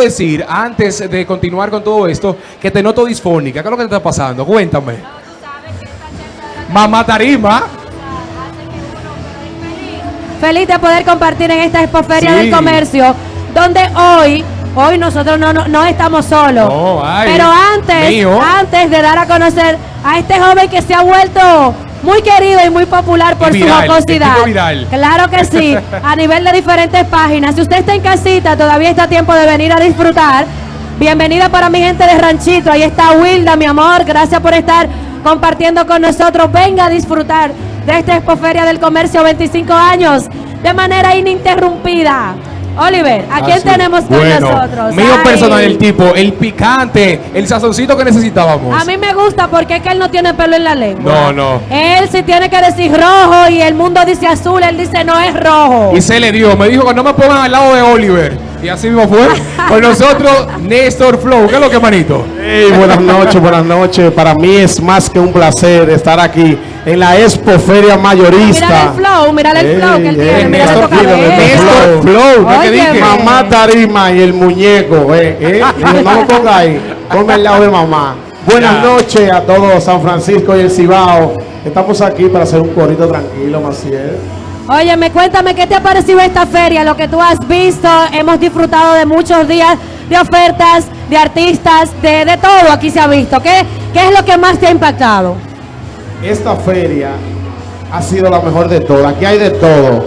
decir, antes de continuar con todo esto, que te noto disfónica. ¿Qué es lo que te está pasando? Cuéntame. Mamá Tarima. Feliz de poder compartir en esta expoferia Sí. del comercio, donde hoy, hoy nosotros no, no, no estamos solos. Ay, pero antes, mío. antes de dar a conocer a este joven que se ha vuelto muy querido y muy popular por viral, su jocosidad. viral. Claro que sí, a nivel de diferentes páginas. Si usted está en casita, todavía está a tiempo de venir a disfrutar. Bienvenida para mi gente de Ranchito. Ahí está Wilda, mi amor. Gracias por estar compartiendo con nosotros. Venga a disfrutar de esta Expoferia del Comercio 25 años de manera ininterrumpida. Oliver, ¿a quién Así. tenemos con Bueno, nosotros? Mío Ay, personal, el tipo, el picante, el sazoncito que necesitábamos. A mí me gusta porque es que él no tiene pelo en la lengua. No, no. Él sí tiene que decir rojo y el mundo dice azul, él dice no es rojo. Y se le dio, me dijo que no me pongan al lado de Oliver. Y así mismo fue. Con nosotros, Néstor Flow. ¿Qué es lo que, manito? Hey, buenas noches, buenas noches. Para mí es más que un placer estar aquí en la Expo Feria Mayorista. Mira el flow, mira el flow que él tiene, mira Néstor Flow, cabello. Néstor Flow. ¿no es que Óyeme. dije? Mamá Tarima y el muñeco, eh, eh. Digo, no lo ponga ahí, ponme al lado de mamá. Buenas Ya. noches a todos San Francisco y el Cibao. Estamos aquí para hacer un corito tranquilo, Maciel. Óyeme, cuéntame qué te ha parecido esta feria, lo que tú has visto. Hemos disfrutado de muchos días de ofertas, de artistas, de, de todo aquí se ha visto. ¿Qué, ¿Qué es lo que más te ha impactado? Esta feria ha sido la mejor de todas. Aquí hay de todo.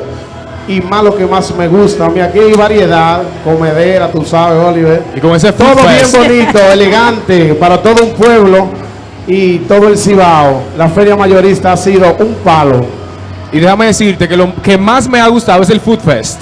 Y más lo que más me gusta. Mira, aquí hay variedad, comedera, tú sabes, Oliver. Y con ese Todo bien bonito, elegante, para todo un pueblo y todo el Cibao. La feria mayorista ha sido un palo. Y déjame decirte que lo que más me ha gustado es el Food Fest.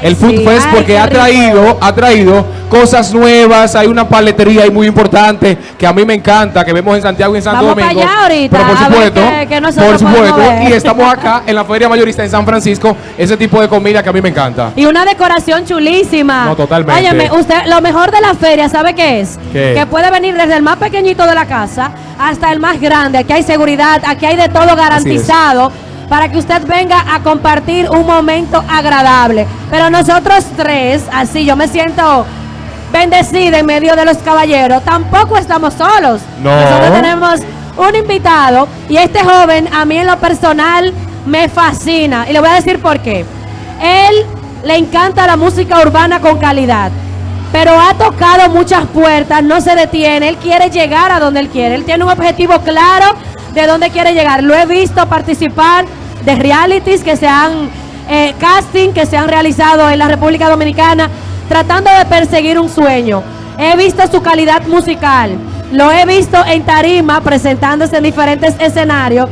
El Food sí, Fest porque ha traído, ha traído cosas nuevas, hay una paletería ahí muy importante que a mí me encanta, que vemos en Santiago y en Santo Vamos Domingo. allá ahorita, pero por supuesto, nosotros por supuesto, ver. y estamos acá en la Feria Mayorista en San Francisco, ese tipo de comida que a mí me encanta. Y una decoración chulísima. No, totalmente. Óyeme, usted, lo mejor de la feria, ¿sabe qué es? ¿Qué? Que puede venir desde el más pequeñito de la casa hasta el más grande. Aquí hay seguridad, aquí hay de todo garantizado para que usted venga a compartir un momento agradable. Pero nosotros tres, así yo me siento bendecida en medio de los caballeros, tampoco estamos solos. No. Nosotros tenemos un invitado y este joven a mí en lo personal me fascina. Y le voy a decir por qué. Él le encanta la música urbana con calidad, pero ha tocado muchas puertas, no se detiene, él quiere llegar a donde él quiere, él tiene un objetivo claro de dónde quiere llegar. Lo he visto participar de realities que se han, eh, casting que se han realizado en la República Dominicana, tratando de perseguir un sueño. He visto su calidad musical, lo he visto en tarima presentándose en diferentes escenarios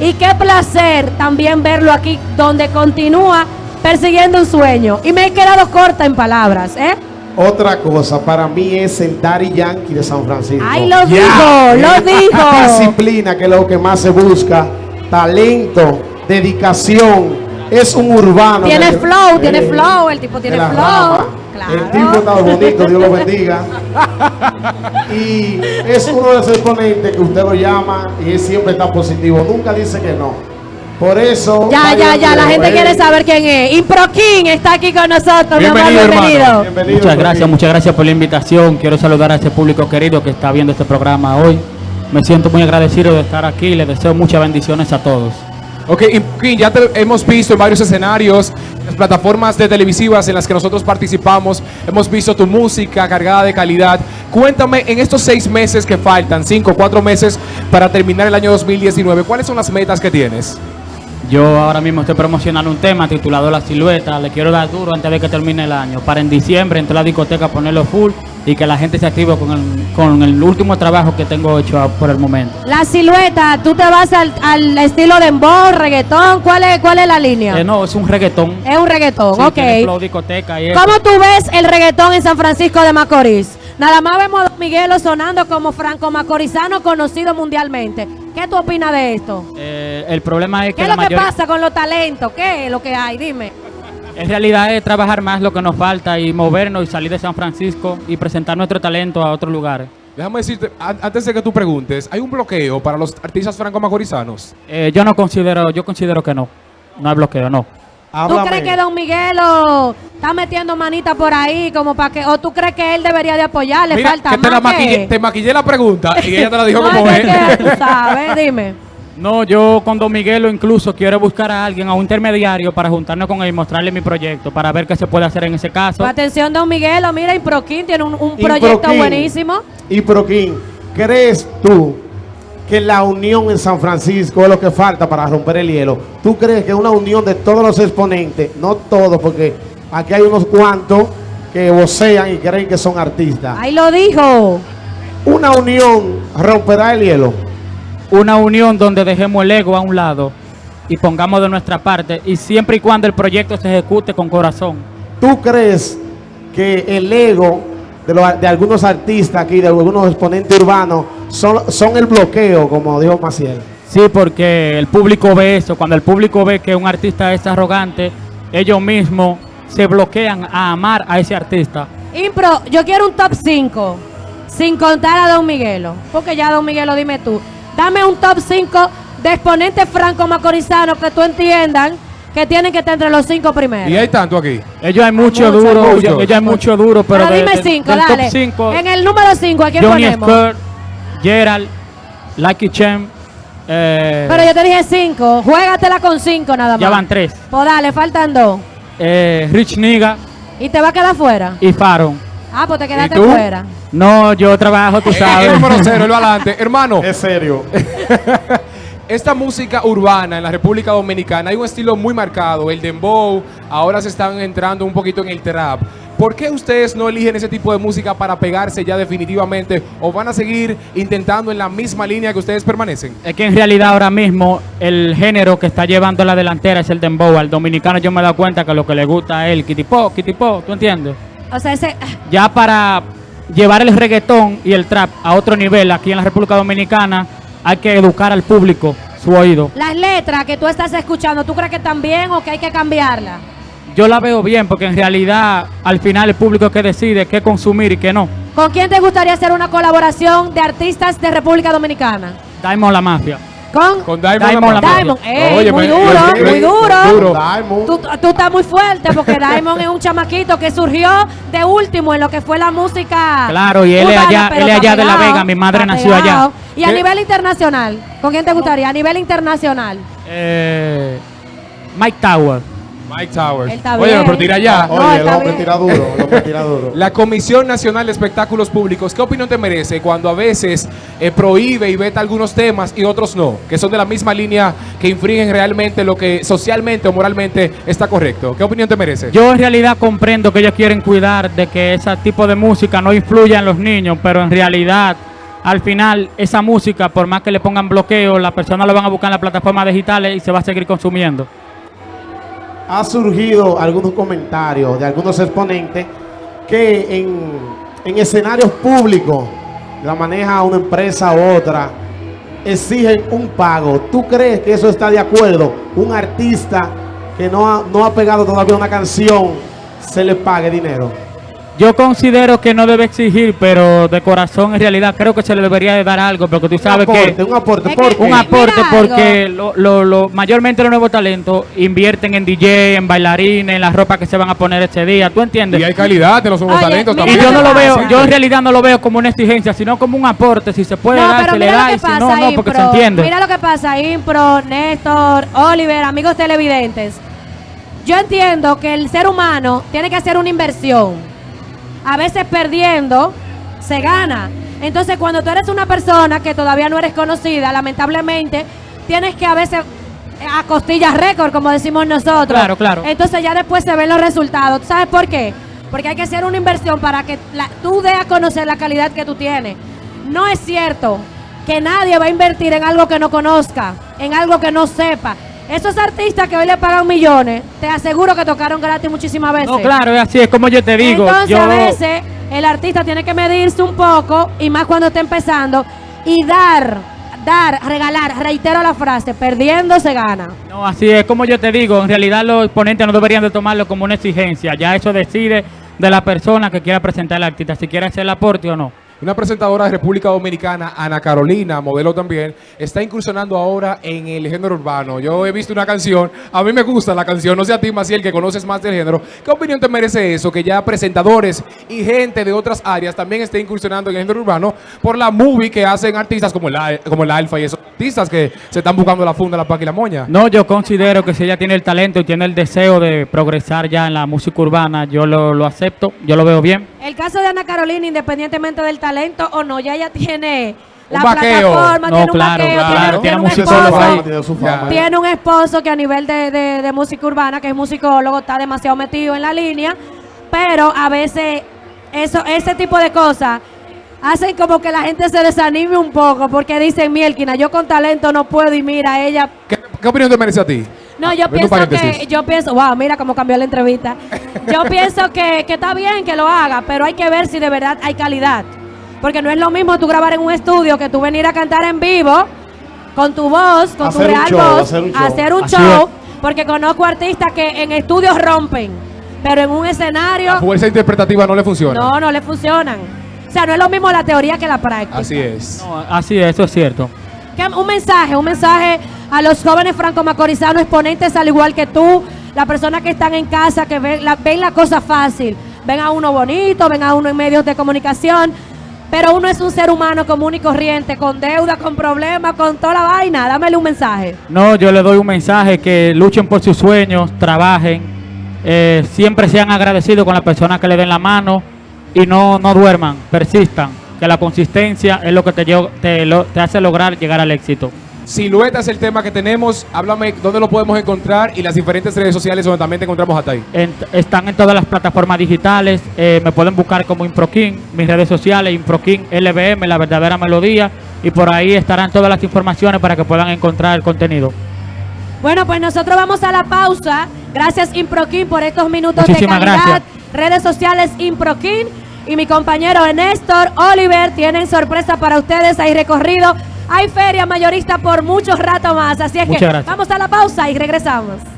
y qué placer también verlo aquí donde continúa persiguiendo un sueño. Y me he quedado corta en palabras, ¿eh? Otra cosa, para mí es el Daddy Yankee de San Francisco. ¡Ay, lo Ya. dijo! ¡Lo dijo! Disciplina, que es lo que más se busca. Talento, dedicación. Es un urbano. Tiene flow, tiene Eh, flow, el tipo tiene flow. rama. Claro. El tipo está bonito, Dios lo bendiga. Y es uno de esos exponentes que usted lo llama y él siempre está positivo. Nunca dice que no. Por eso. Ya, ya, ya, la gente eh, quiere saber quién es. Impro King está aquí con nosotros, mi amor, Bienvenido, hermano. bienvenido. Bienvenido, Muchas gracias, muchas gracias por la invitación. Quiero saludar a ese público querido que está viendo este programa hoy. Me siento muy agradecido de estar aquí y les deseo muchas bendiciones a todos. Ok, y ya te hemos visto en varios escenarios, las plataformas de televisivas en las que nosotros participamos, hemos visto tu música cargada de calidad. Cuéntame, en estos seis meses que faltan, cinco, cuatro meses para terminar el año 2019, ¿cuáles son las metas que tienes? Yo ahora mismo estoy promocionando un tema titulado La Silueta. Le quiero dar duro antes de que termine el año. Para en diciembre entrar a la discoteca ponerlo full y que la gente se active con el, con el último trabajo que tengo hecho por el momento. La silueta, tú te vas al, al estilo de embol, reggaetón, ¿cuál es, cuál es la línea? Eh, no, es un reggaetón. Es un reggaetón, Sí, ok. tiene flow, discoteca y eso. ¿Cómo tú ves el reggaetón en San Francisco de Macorís? Nada más vemos a Don Miguelo sonando como franco macorizano conocido mundialmente. ¿Qué tú opinas de esto? Eh, el problema es ¿Qué que es la lo que pasa con los talentos? ¿Qué es lo que hay? Dime. En realidad es trabajar más lo que nos falta y movernos y salir de San Francisco y presentar nuestro talento a otros lugares. Déjame decirte, an- antes de que tú preguntes, ¿hay un bloqueo para los artistas franco-macorizanos? Eh, yo no considero, yo considero que no. No hay bloqueo, no. ¿Tú Háblame. crees que Don Miguelo está metiendo manita por ahí como para que, o tú crees que él debería de apoyarle? Mira, falta que te, la maquillé, que- te maquillé la pregunta y ella te la dijo No, como es es. que tú sabes, dime. No, yo con Don Miguelo incluso quiero buscar a alguien, a un intermediario para juntarnos con él y mostrarle mi proyecto, para ver qué se puede hacer en ese caso. Atención, Don Miguelo, mira, Improquín tiene un, un proyecto Improquín. buenísimo. Y Proquín, ¿crees tú que la unión en San Francisco es lo que falta para romper el hielo? ¿Tú crees que una unión de todos los exponentes, no todos, porque aquí hay unos cuantos que vocean y creen que son artistas, Ahí lo dijo. una unión romperá el hielo? Una unión donde dejemos el ego a un lado y pongamos de nuestra parte y siempre y cuando el proyecto se ejecute con corazón. ¿Tú crees que el ego de, los- de algunos artistas aquí, de algunos exponentes urbanos, son, son el bloqueo, como dijo Maciel? Sí, porque el público ve eso. Cuando el público ve que un artista es arrogante, ellos mismos se bloquean a amar a ese artista. Impro, yo quiero un top 5, sin contar a Don Miguelo. Porque ya, Don Miguelo, dime tú. Dame un top 5 de exponentes franco-macorizanos que tú entiendan que tienen que estar entre los cinco primeros. Y hay tanto aquí. Ellos hay mucho duro, muchos. ellos, ellos hay mucho duro, pero, Pero de- dime de- 5, del dale. top 5, En el número 5, ¿a quién Johnny ponemos? Skirt, Gerald, Lucky Chem, eh, Pero yo te dije 5. Juégatela con 5 nada más. ya van tres. Pues dale, faltan dos. Eh, Rich Niga Y te va a quedar fuera. y Faron. Ah, pues te quedaste fuera. No, yo trabajo, tú El sabes. número cero, el adelante. Hermano, Es serio. esta música urbana en la República Dominicana hay un estilo muy marcado, el dembow, ahora se están entrando un poquito en el trap. ¿Por qué ustedes no eligen ese tipo de música para pegarse ya definitivamente o van a seguir intentando en la misma línea que ustedes permanecen? Es que en realidad ahora mismo el género que está llevando la delantera es el dembow. Al dominicano yo me he dado cuenta que lo que le gusta es el kitipo, kitipo, ¿tú entiendes? O sea, ese. Ya para llevar el reggaetón y el trap a otro nivel aquí en la República Dominicana hay que educar al público su oído. Las letras que tú estás escuchando, ¿tú crees que están bien o que hay que cambiarlas? Yo la veo bien porque en realidad al final el público es que decide qué consumir y qué no. ¿Con quién te gustaría hacer una colaboración de artistas de República Dominicana? Diamond la mafia. Con, Con Diamond, Diamond. Diamond. Ey, Óyeme, muy duro, muy duro. duro. Diamond. Tú, tú estás muy fuerte porque Diamond es un chamaquito que surgió de último en lo que fue la música. Claro, y él es allá- él allá de La Vega, mi madre nació allá. Y a nivel internacional, ¿con quién te gustaría? A nivel internacional. Eh, Mike Tower. Mike Towers. Él está Oye, bien. pero tira ya. No, Oye, el hombre bien. tira duro, el hombre tira duro. La Comisión Nacional de Espectáculos Públicos, ¿qué opinión te merece cuando a veces eh, prohíbe y veta algunos temas y otros no? Que son de la misma línea que infringen realmente lo que socialmente o moralmente está correcto. ¿Qué opinión te merece? Yo en realidad comprendo que ellos quieren cuidar de que ese tipo de música no influya en los niños, pero en realidad al final esa música, por más que le pongan bloqueo, las personas lo van a buscar en las plataformas digitales y se va a seguir consumiendo. Ha surgido algunos comentarios de algunos exponentes que en, en escenarios públicos, la maneja una empresa u otra, exigen un pago. ¿Tú crees que eso está de acuerdo? Un artista que no ha, no ha pegado todavía una canción, se le pague dinero. Yo considero que no debe exigir, pero de corazón en realidad creo que se le debería de dar algo, porque tú sabes un aporte, que un aporte. Un aporte porque lo, lo- lo- mayormente los nuevos talentos invierten en DJ, en bailarines, en la ropa que se van a poner ese día, ¿tú entiendes? Y hay calidad de los nuevos Oye, talentos mira Y también. yo no lo veo, yo en realidad no lo veo como una exigencia, sino como un aporte. Si se puede No, dar, se le da, y si no, no, porque se entiende. Mira lo que pasa, Impro, Néstor, Oliver, amigos televidentes. Yo entiendo que el ser humano tiene que hacer una inversión. A veces perdiendo se gana. Entonces, cuando tú eres una persona que todavía no eres conocida, lamentablemente, tienes que a veces eh, a costillas récord, como decimos nosotros. Claro, claro. Entonces ya después se ven los resultados. ¿Tú ¿Sabes por qué? Porque hay que hacer una inversión para que la- tú dé a conocer la calidad que tú tienes. No es cierto que nadie va a invertir en algo que no conozca, en algo que no sepa. Esos artistas que hoy le pagan millones, te aseguro que tocaron gratis muchísimas veces. No, claro, es así, es como yo te digo. Entonces yo, a veces el artista tiene que medirse un poco y más cuando está empezando y dar, dar, regalar, reitero la frase, perdiendo se gana. No, así es como yo te digo. En realidad los exponentes no deberían de tomarlo como una exigencia. Ya eso decide de la persona que quiera presentar al artista, si quiere hacer el aporte o no. Una presentadora de República Dominicana, Ana Carolina, modelo también, está incursionando ahora en el género urbano. Yo he visto una canción, a mí me gusta la canción, no sé a ti, Maciel, que conoces más del género. ¿Qué opinión te merece eso? Que ya presentadores y gente de otras áreas también esté incursionando en el género urbano por la movie que hacen artistas como el, como el Alfa y esos artistas que se están buscando la funda, la paca y la moña. No, yo considero que si ella tiene el talento y tiene el deseo de progresar ya en la música urbana, yo lo, lo acepto, yo lo veo bien. El caso de Ana Carolina, independientemente del talento o no, ya ella tiene la Un vaqueo. plataforma, No, tiene un claro, vaqueo, claro, tiene, tiene tiene un esposo, ahí. Tiene su Ya. fama. tiene un esposo que a nivel de, de- de música urbana, que es musicólogo, está demasiado metido en la línea, pero a veces eso, ese tipo de cosas hacen como que la gente se desanime un poco porque dicen, Mielkina, yo con talento no puedo y mira, ella ¿Qué, qué opinión te merece a ti? no, Ah, yo pienso que, yo pienso, wow, mira cómo cambió la entrevista. Yo pienso que, que está bien que lo haga, pero hay que ver si de verdad hay calidad. Porque no es lo mismo tú grabar en un estudio que tú venir a cantar en vivo con tu voz, con tu Hacer real show, voz, hacer un show. hacer un show, porque conozco artistas que en estudios rompen, pero en un escenario La fuerza interpretativa no le funciona. no, no le funcionan. O sea, no es lo mismo la teoría que la práctica. Así es. No, así es, eso es cierto. Un mensaje, un mensaje a los jóvenes franco-macorizanos, exponentes al igual que tú, las personas que están en casa, que ven la, ven la cosa fácil, ven a uno bonito, ven a uno en medios de comunicación, pero uno es un ser humano común y corriente, con deuda, con problemas, con toda la vaina. Dámele un mensaje. No, yo le doy un mensaje que luchen por sus sueños, trabajen, eh, siempre sean agradecidos con las personas que le den la mano y no, no duerman, persistan, que la consistencia es lo que te, te, lo- te hace lograr llegar al éxito. Silueta es el tema que tenemos. Háblame dónde lo podemos encontrar y las diferentes redes sociales donde también te encontramos hasta ahí. En- están en todas las plataformas digitales, eh, me pueden buscar como Improkin, mis redes sociales, Improkin LBM, la verdadera melodía, y por ahí estarán todas las informaciones para que puedan encontrar el contenido. Bueno, pues nosotros vamos a la pausa. Gracias Improkin por estos minutos Muchísimas de calidad. gracias. Redes sociales Improkin y mi compañero Néstor Oliver tienen sorpresa para ustedes. Hay recorrido, hay feria mayorista por mucho rato más. Así es que gracias. vamos a la pausa y regresamos.